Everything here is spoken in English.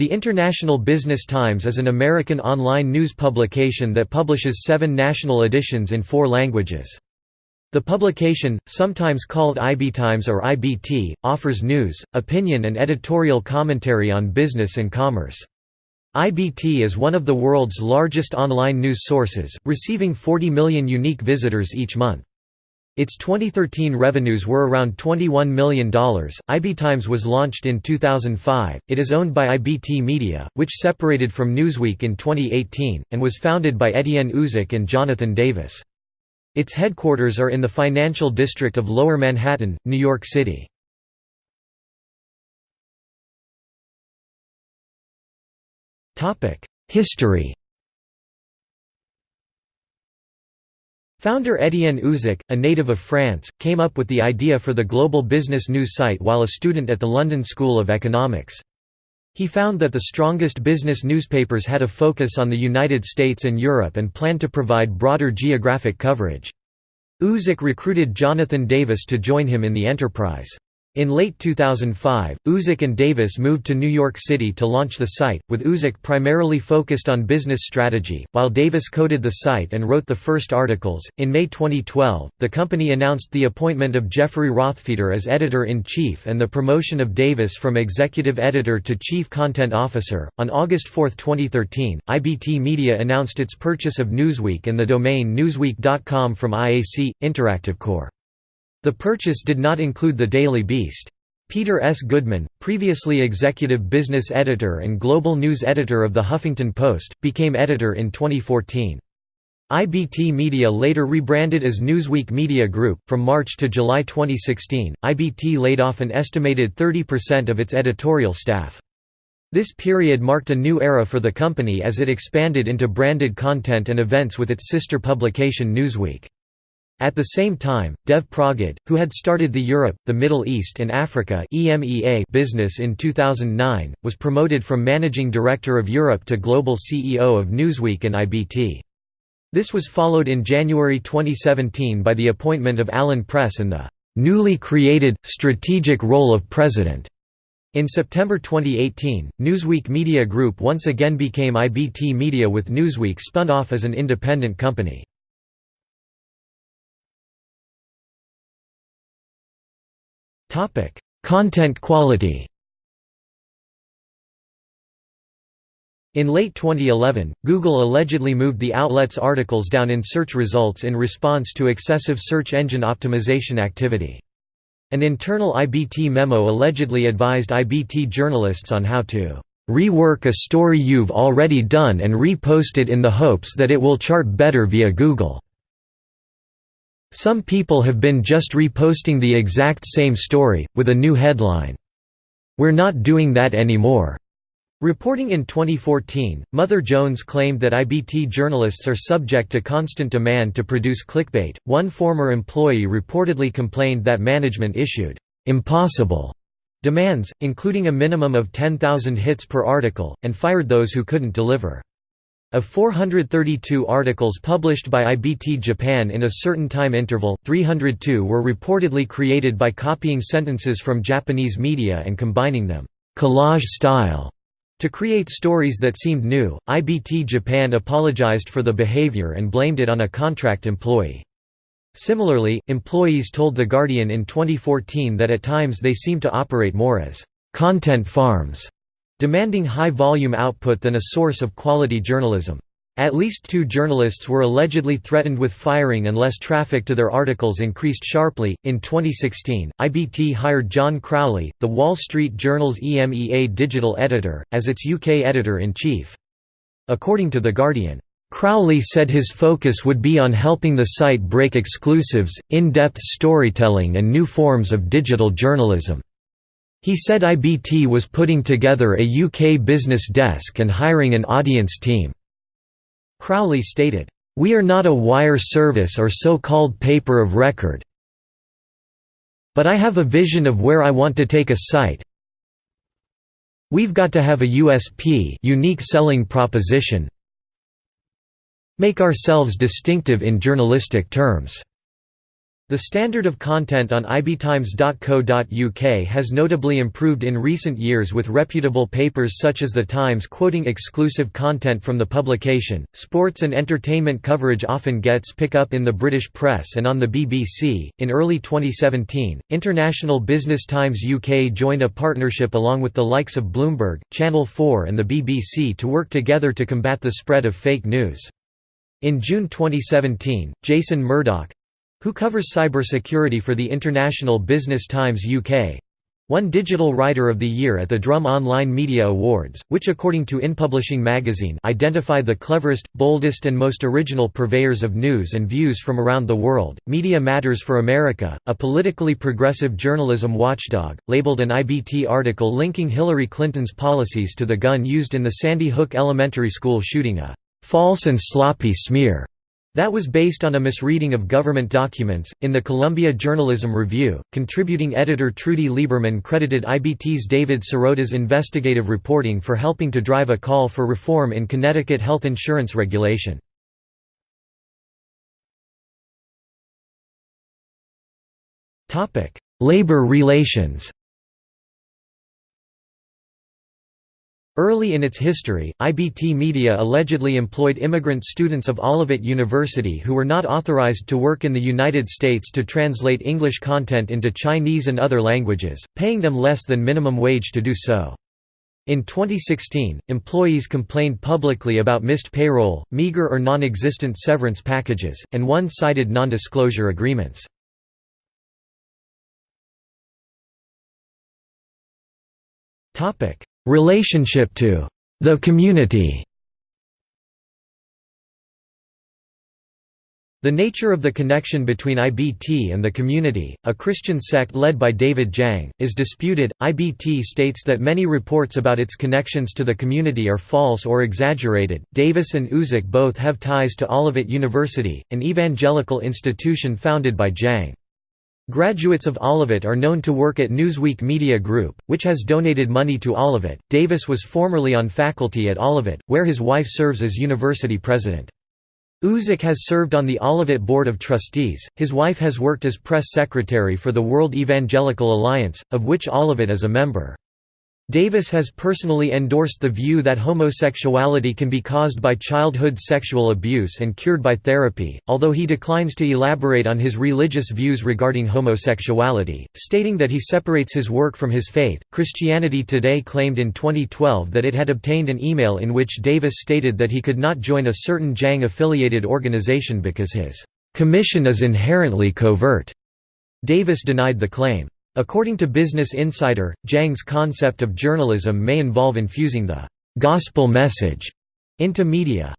The International Business Times is an American online news publication that publishes seven national editions in four languages. The publication, sometimes called IBTimes or IBT, offers news, opinion and editorial commentary on business and commerce. IBT is one of the world's largest online news sources, receiving 40 million unique visitors each month. Its 2013 revenues were around $21 million. IBTimes was launched in 2005. It is owned by IBT Media, which separated from Newsweek in 2018, and was founded by Etienne Uzac and Jonathan Davis. Its headquarters are in the financial district of Lower Manhattan, New York City. History Founder Etienne Uzac, a native of France, came up with the idea for the global business news site while a student at the London School of Economics. He found that the strongest business newspapers had a focus on the United States and Europe and planned to provide broader geographic coverage. Uzac recruited Jonathan Davis to join him in the enterprise. In late 2005, Uzac and Davis moved to New York City to launch the site, with Uzac primarily focused on business strategy, while Davis coded the site and wrote the first articles. In May 2012, the company announced the appointment of Jeffrey Rothfeder as editor in chief and the promotion of Davis from executive editor to chief content officer. On August 4, 2013, IBT Media announced its purchase of Newsweek and the domain newsweek.com from IAC Interactive Corp. The purchase did not include the Daily Beast. Peter S. Goodman, previously executive business editor and global news editor of The Huffington Post, became editor in 2014. IBT Media later rebranded as Newsweek Media Group. From March to July 2016, IBT laid off an estimated 30% of its editorial staff. This period marked a new era for the company as it expanded into branded content and events with its sister publication Newsweek. At the same time, Dev Pragad, who had started the Europe, the Middle East and Africa business in 2009, was promoted from Managing Director of Europe to Global CEO of Newsweek and IBT. This was followed in January 2017 by the appointment of Alan Press in the newly created, strategic role of president. In September 2018, Newsweek Media Group once again became IBT Media with Newsweek spun off as an independent company. Topic: Content quality. In late 2011, Google allegedly moved the outlet's articles down in search results in response to excessive search engine optimization activity. An internal IBT memo allegedly advised IBT journalists on how to rework a story you've already done and repost it in the hopes that it will chart better via Google. Some people have been just reposting the exact same story, with a new headline. We're not doing that anymore. Reporting in 2014, Mother Jones claimed that IBT journalists are subject to constant demand to produce clickbait. One former employee reportedly complained that management issued impossible demands, including a minimum of 10,000 hits per article, and fired those who couldn't deliver. Of 432 articles published by IBT Japan in a certain time interval, 302 were reportedly created by copying sentences from Japanese media and combining them collage style to create stories that seemed new. IBT Japan apologized for the behavior and blamed it on a contract employee. Similarly, employees told The Guardian in 2014 that at times they seemed to operate more as content farms demanding high-volume output than a source of quality journalism. At least two journalists were allegedly threatened with firing unless traffic to their articles increased sharply. In 2016, IBT hired John Crowley, the Wall Street Journal's EMEA digital editor, as its UK editor in chief. According to The Guardian, Crowley said his focus would be on helping the site break exclusives, in-depth storytelling and new forms of digital journalism. He said IBT was putting together a UK business desk and hiring an audience team. Crowley stated, "...we are not a wire service or so-called paper of record. But I have a vision of where I want to take a site. We've got to have a USP unique selling proposition make ourselves distinctive in journalistic terms." The standard of content on ibtimes.co.uk has notably improved in recent years with reputable papers such as The Times quoting exclusive content from the publication. Sports and entertainment coverage often gets pick up in the British press and on the BBC. In early 2017, International Business Times UK joined a partnership along with the likes of Bloomberg, Channel 4 and the BBC to work together to combat the spread of fake news. In June 2017, Jason Murdock, who covers cybersecurity for the International Business Times UK, won Digital Writer of the Year at the Drum Online Media Awards, which according to InPublishing magazine identify the cleverest, boldest and most original purveyors of news and views from around the world. Media Matters for America, a politically progressive journalism watchdog, labeled an IBT article linking Hillary Clinton's policies to the gun used in the Sandy Hook Elementary School shooting a false and sloppy smear that was based on a misreading of government documents. In the Columbia Journalism Review, contributing editor Trudy Lieberman credited IBT's David Sirota's investigative reporting for helping to drive a call for reform in Connecticut health insurance regulation. Labor relations Early in its history, IBT Media allegedly employed immigrant students of Olivet University who were not authorized to work in the United States to translate English content into Chinese and other languages, paying them less than minimum wage to do so. In 2016, employees complained publicly about missed payroll, meager or non-existent severance packages, and one-sided non-disclosure agreements. Relationship to the community The nature of the connection between IBT and the community, a Christian sect led by David Jang, is disputed. IBT states that many reports about its connections to the community are false or exaggerated. Davis and Uzac both have ties to Olivet University, an evangelical institution founded by Jang. Graduates of Olivet are known to work at Newsweek Media Group, which has donated money to Olivet. Davis was formerly on faculty at Olivet, where his wife serves as university president. Uzac has served on the Olivet Board of Trustees, his wife has worked as press secretary for the World Evangelical Alliance, of which Olivet is a member. Davis has personally endorsed the view that homosexuality can be caused by childhood sexual abuse and cured by therapy, although he declines to elaborate on his religious views regarding homosexuality, stating that he separates his work from his faith. Christianity Today claimed in 2012 that it had obtained an email in which Davis stated that he could not join a certain Jang affiliated organization because his commission is inherently covert. Davis denied the claim. According to Business Insider, Jang's concept of journalism may involve infusing the «gospel message» into media.